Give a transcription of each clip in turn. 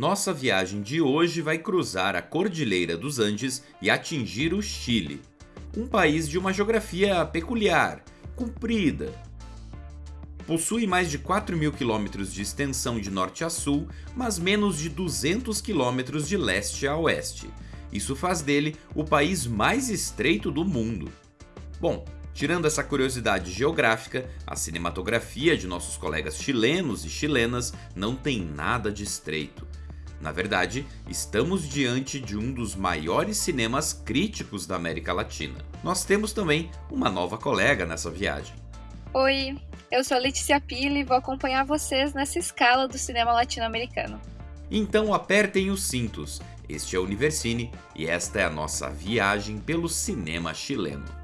Nossa viagem de hoje vai cruzar a Cordilheira dos Andes e atingir o Chile, um país de uma geografia peculiar, comprida. Possui mais de 4 mil quilômetros de extensão de norte a sul, mas menos de 200 quilômetros de leste a oeste. Isso faz dele o país mais estreito do mundo. Bom, Tirando essa curiosidade geográfica, a cinematografia de nossos colegas chilenos e chilenas não tem nada de estreito. Na verdade, estamos diante de um dos maiores cinemas críticos da América Latina. Nós temos também uma nova colega nessa viagem. Oi, eu sou a Letícia Pili e vou acompanhar vocês nessa escala do cinema latino-americano. Então apertem os cintos. Este é o Universine e esta é a nossa viagem pelo cinema chileno.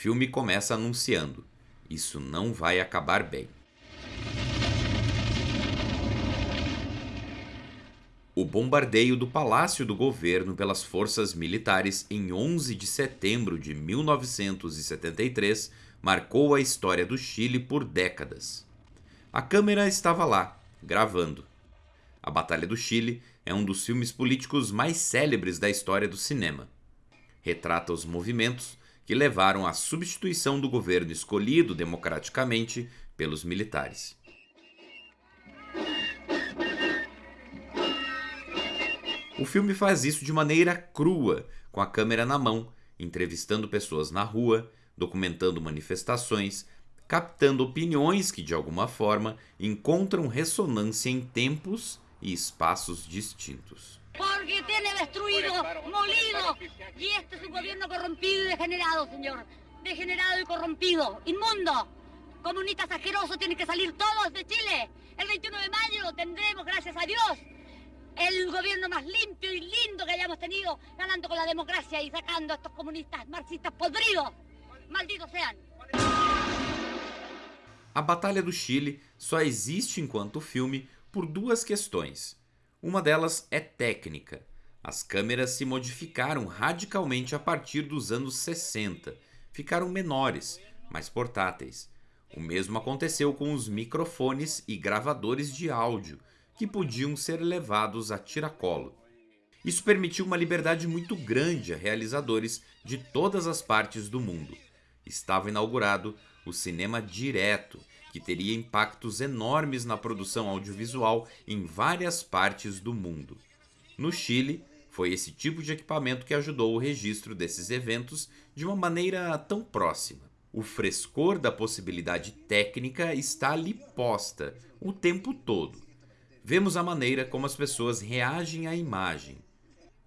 Filme começa anunciando: Isso não vai acabar bem. O bombardeio do Palácio do Governo pelas forças militares em 11 de setembro de 1973 marcou a história do Chile por décadas. A câmera estava lá, gravando. A Batalha do Chile é um dos filmes políticos mais célebres da história do cinema. Retrata os movimentos que levaram à substituição do governo escolhido democraticamente pelos militares. O filme faz isso de maneira crua, com a câmera na mão, entrevistando pessoas na rua, documentando manifestações, captando opiniões que, de alguma forma, encontram ressonância em tempos e espaços distintos. Porque tiene destruido, molido. Y este es un gobierno corrompido y degenerado, señor. Degenerado y corrompido. Inmundo. Comunistas asquerosos tienen que salir todos de Chile. El 21 de mayo tendremos, gracias a Dios, el gobierno más limpio y lindo que hayamos tenido, ganando con la democracia y sacando a estos comunistas marxistas podridos. Malditos sean. A Batalha do Chile só existe enquanto filme por duas questões. Uma delas é técnica. As câmeras se modificaram radicalmente a partir dos anos 60. Ficaram menores, mais portáteis. O mesmo aconteceu com os microfones e gravadores de áudio, que podiam ser levados a tiracolo. Isso permitiu uma liberdade muito grande a realizadores de todas as partes do mundo. Estava inaugurado o cinema direto, que teria impactos enormes na produção audiovisual em várias partes do mundo. No Chile, foi esse tipo de equipamento que ajudou o registro desses eventos de uma maneira tão próxima. O frescor da possibilidade técnica está ali posta o tempo todo. Vemos a maneira como as pessoas reagem à imagem.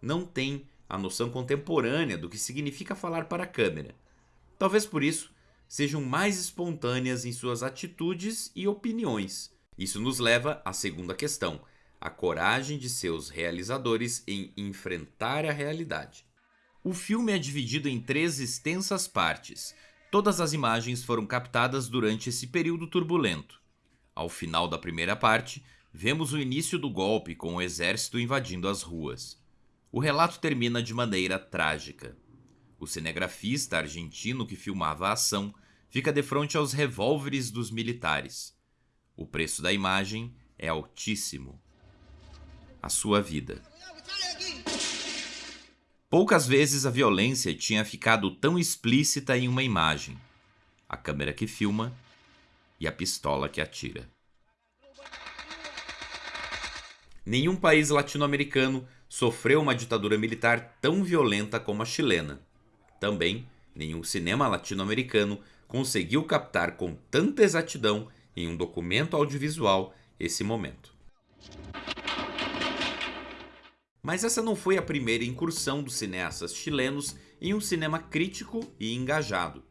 Não tem a noção contemporânea do que significa falar para a câmera. Talvez por isso sejam mais espontâneas em suas atitudes e opiniões. Isso nos leva à segunda questão: a coragem de seus realizadores em enfrentar a realidade. O filme é dividido em três extensas partes. Todas as imagens foram captadas durante esse período turbulento. Ao final da primeira parte, vemos o início do golpe com o exército invadindo as ruas. O relato termina de maneira trágica. O cinegrafista argentino que filmava a ação fica de frente aos revólveres dos militares. O preço da imagem é altíssimo. A sua vida. Poucas vezes a violência tinha ficado tão explícita em uma imagem. A câmera que filma e a pistola que atira. Nenhum país latino-americano sofreu uma ditadura militar tão violenta como a chilena. Também, nenhum cinema latino-americano conseguiu captar com tanta exatidão em um documento audiovisual esse momento. Mas essa não foi a primeira incursão dos cineastas chilenos em um cinema crítico e engajado.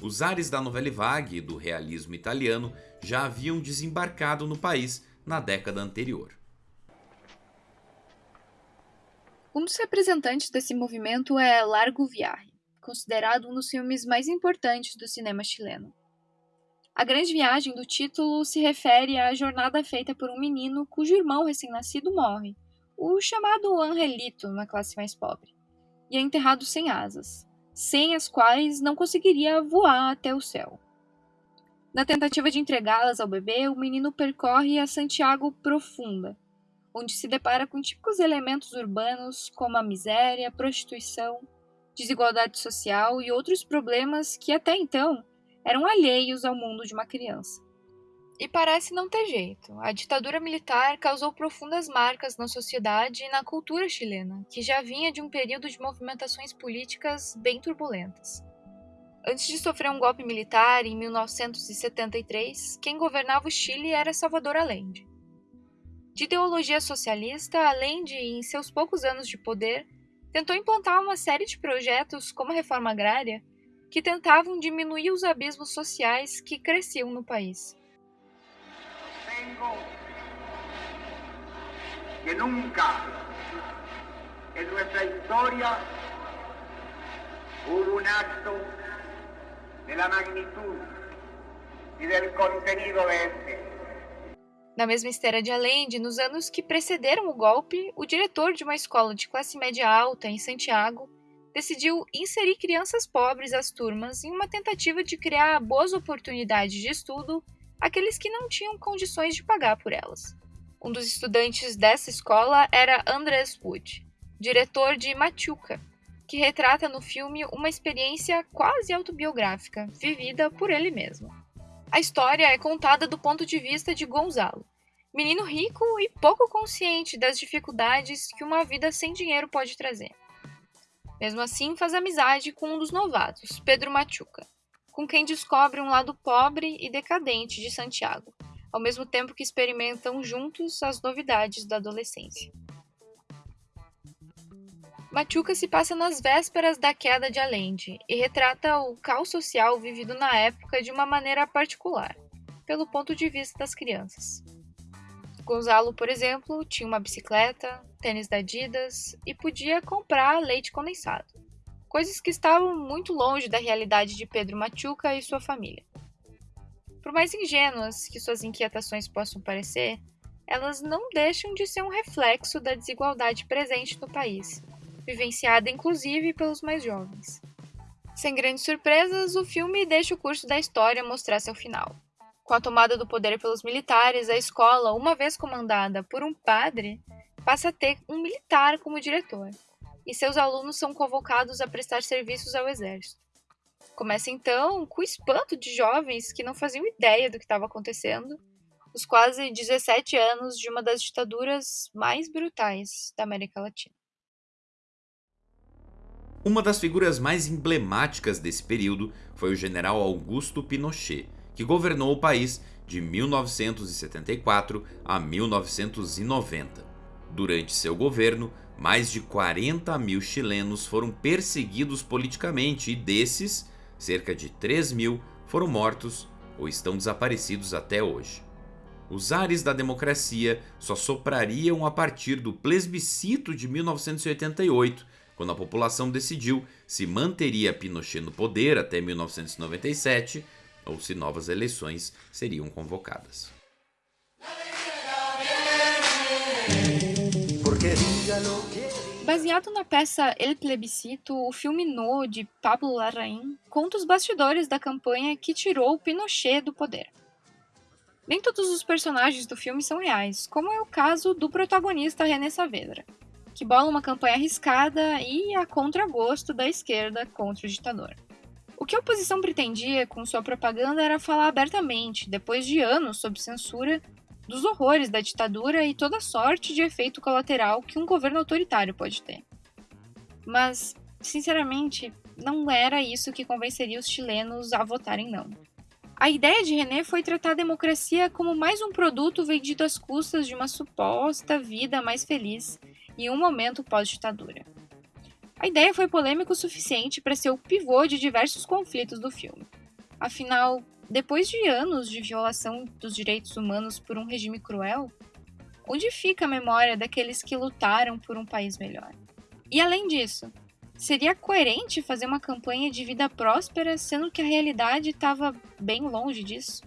Os ares da novela vague e do realismo italiano já haviam desembarcado no país na década anterior. Um dos representantes desse movimento é Largo Viagem considerado um dos filmes mais importantes do cinema chileno. A Grande Viagem do título se refere à jornada feita por um menino cujo irmão recém-nascido morre, o chamado Angelito na classe mais pobre, e é enterrado sem asas, sem as quais não conseguiria voar até o céu. Na tentativa de entregá-las ao bebê, o menino percorre a Santiago Profunda, onde se depara com típicos elementos urbanos como a miséria, a prostituição, desigualdade social e outros problemas que até então eram alheios ao mundo de uma criança. E parece não ter jeito. A ditadura militar causou profundas marcas na sociedade e na cultura chilena, que já vinha de um período de movimentações políticas bem turbulentas. Antes de sofrer um golpe militar em 1973, quem governava o Chile era Salvador Allende. De ideologia socialista, Allende, em seus poucos anos de poder, tentou implantar uma série de projetos, como a reforma agrária, que tentavam diminuir os abismos sociais que cresciam no país. que nunca en nuestra historia hubo un acto de la magnitud y del contenido de este. Na mesma esteira de Allende, nos anos que precederam o golpe, o diretor de uma escola de classe média alta em Santiago decidiu inserir crianças pobres às turmas em uma tentativa de criar boas oportunidades de estudo àqueles que não tinham condições de pagar por elas. Um dos estudantes dessa escola era Andrés Wood, diretor de Machuca, que retrata no filme uma experiência quase autobiográfica, vivida por ele mesmo. A história é contada do ponto de vista de Gonzalo, menino rico e pouco consciente das dificuldades que uma vida sem dinheiro pode trazer. Mesmo assim, faz amizade com um dos novatos, Pedro Machuca, com quem descobre um lado pobre e decadente de Santiago, ao mesmo tempo que experimentam juntos as novidades da adolescência. Machuca se passa nas vésperas da queda de Allende e retrata o caos social vivido na época de uma maneira particular, pelo ponto de vista das crianças. Gonzalo, por exemplo, tinha uma bicicleta, tênis da Adidas e podia comprar leite condensado, coisas que estavam muito longe da realidade de Pedro Machuca e sua família. Por mais ingênuas que suas inquietações possam parecer, elas não deixam de ser um reflexo da desigualdade presente no país, vivenciada inclusive pelos mais jovens. Sem grandes surpresas, o filme deixa o curso da história mostrar seu final. Com a tomada do poder pelos militares, a escola, uma vez comandada por um padre, passa a ter um militar como diretor, e seus alunos são convocados a prestar serviços ao exército. Começa então com o espanto de jovens que não faziam ideia do que estava acontecendo, os quase 17 anos de uma das ditaduras mais brutais da América Latina. Uma das figuras mais emblemáticas desse período foi o general Augusto Pinochet, que governou o país de 1974 a 1990. Durante seu governo, mais de 40 mil chilenos foram perseguidos politicamente e desses, cerca de 3 mil foram mortos ou estão desaparecidos até hoje. Os ares da democracia só soprariam a partir do plebiscito de 1988, quando a população decidiu se manteria Pinochet no poder até 1997 ou se novas eleições seriam convocadas. Baseado na peça El Plebiscito, o filme No, de Pablo Larraín, conta os bastidores da campanha que tirou Pinochet do poder. Nem todos os personagens do filme são reais, como é o caso do protagonista René Saavedra, que bola uma campanha arriscada e a contragosto da esquerda contra o ditador. O que a oposição pretendia com sua propaganda era falar abertamente, depois de anos sob censura, dos horrores da ditadura e toda sorte de efeito colateral que um governo autoritário pode ter. Mas, sinceramente, não era isso que convenceria os chilenos a votarem não. A ideia de René foi tratar a democracia como mais um produto vendido às custas de uma suposta vida mais feliz em um momento pós-ditadura. A ideia foi polêmica o suficiente para ser o pivô de diversos conflitos do filme. Afinal, depois de anos de violação dos direitos humanos por um regime cruel, onde fica a memória daqueles que lutaram por um país melhor? E além disso, seria coerente fazer uma campanha de vida próspera sendo que a realidade estava bem longe disso?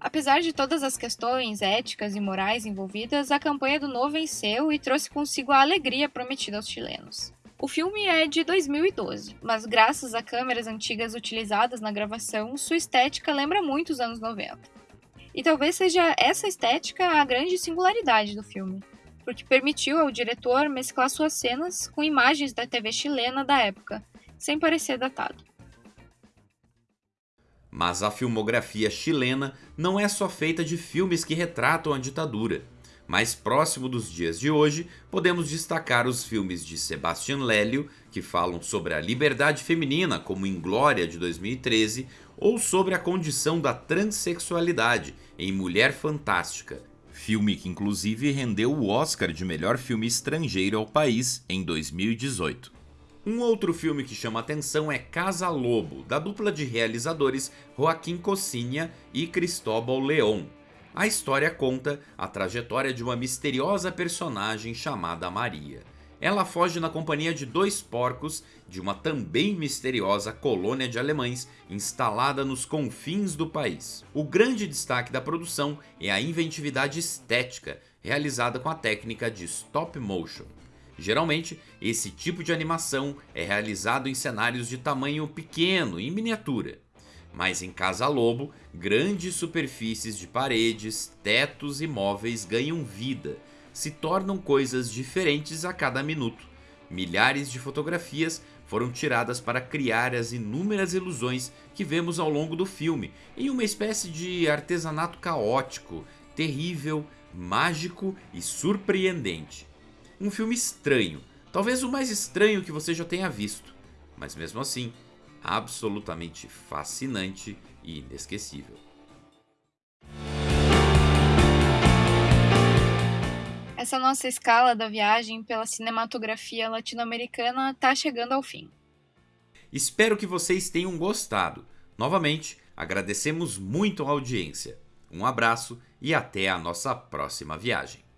Apesar de todas as questões éticas e morais envolvidas, a campanha do No venceu e trouxe consigo a alegria prometida aos chilenos. O filme é de 2012, mas graças a câmeras antigas utilizadas na gravação, sua estética lembra muito os anos 90. E talvez seja essa estética a grande singularidade do filme, porque permitiu ao diretor mesclar suas cenas com imagens da TV chilena da época, sem parecer datado. Mas a filmografia chilena não é só feita de filmes que retratam a ditadura. Mais próximo dos dias de hoje, podemos destacar os filmes de Sebastián Lélio, que falam sobre a liberdade feminina, como em Glória de 2013, ou sobre a condição da transexualidade em Mulher Fantástica, filme que inclusive rendeu o Oscar de melhor filme estrangeiro ao país em 2018. Um outro filme que chama atenção é Casa Lobo, da dupla de realizadores Joaquim Cocinha e Cristóbal León. A história conta a trajetória de uma misteriosa personagem chamada Maria. Ela foge na companhia de dois porcos de uma também misteriosa colônia de alemães instalada nos confins do país. O grande destaque da produção é a inventividade estética realizada com a técnica de stop motion. Geralmente, esse tipo de animação é realizado em cenários de tamanho pequeno, em miniatura. Mas em Casa Lobo, grandes superfícies de paredes, tetos e móveis ganham vida, se tornam coisas diferentes a cada minuto. Milhares de fotografias foram tiradas para criar as inúmeras ilusões que vemos ao longo do filme, em uma espécie de artesanato caótico, terrível, mágico e surpreendente. Um filme estranho, talvez o mais estranho que você já tenha visto, mas mesmo assim, absolutamente fascinante e inesquecível. Essa nossa escala da viagem pela cinematografia latino-americana está chegando ao fim. Espero que vocês tenham gostado. Novamente, agradecemos muito a audiência. Um abraço e até a nossa próxima viagem.